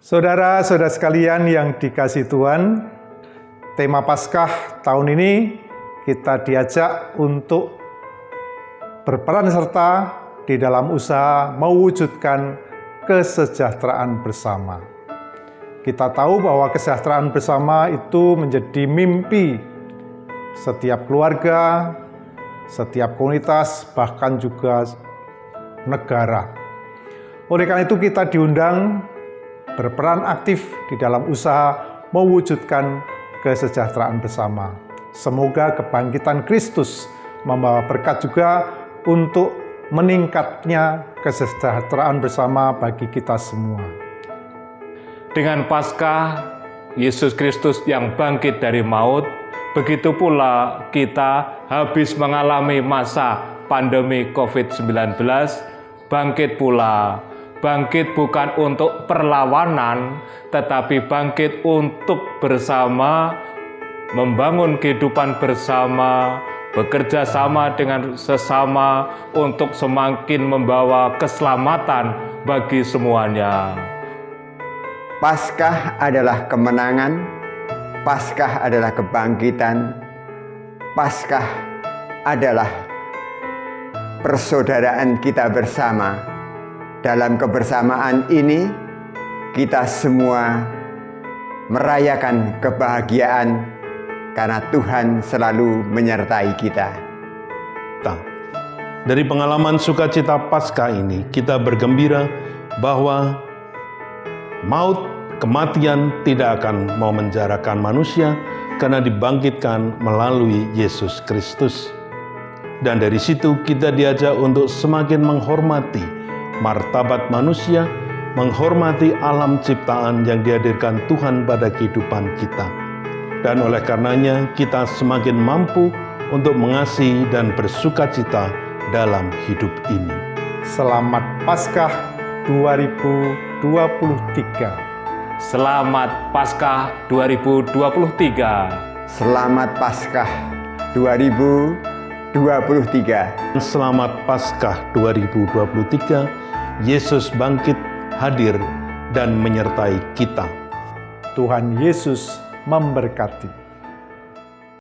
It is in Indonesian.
Saudara-saudara sekalian yang dikasih Tuhan, tema Paskah tahun ini kita diajak untuk berperan serta di dalam usaha mewujudkan kesejahteraan bersama. Kita tahu bahwa kesejahteraan bersama itu menjadi mimpi setiap keluarga, setiap komunitas, bahkan juga negara. Oleh karena itu kita diundang berperan aktif di dalam usaha mewujudkan kesejahteraan bersama. Semoga kebangkitan Kristus membawa berkat juga untuk meningkatnya kesejahteraan bersama bagi kita semua. Dengan Paskah Yesus Kristus yang bangkit dari maut, begitu pula kita habis mengalami masa pandemi COVID-19, bangkit pula. Bangkit bukan untuk perlawanan, tetapi bangkit untuk bersama, membangun kehidupan bersama, bekerja sama dengan sesama untuk semakin membawa keselamatan bagi semuanya. Paskah adalah kemenangan, Paskah adalah kebangkitan, Paskah adalah persaudaraan kita bersama. Dalam kebersamaan ini, kita semua merayakan kebahagiaan karena Tuhan selalu menyertai kita. Dari pengalaman sukacita Paskah ini, kita bergembira bahwa maut kematian tidak akan memenjarakan manusia karena dibangkitkan melalui Yesus Kristus. Dan dari situ kita diajak untuk semakin menghormati martabat manusia, menghormati alam ciptaan yang dihadirkan Tuhan pada kehidupan kita. Dan oleh karenanya kita semakin mampu untuk mengasihi dan bersuka cita dalam hidup ini. Selamat Paskah 2023. Selamat Paskah 2023. Selamat Paskah 2023. Selamat Paskah 2023. Yesus bangkit, hadir, dan menyertai kita. Tuhan Yesus memberkati.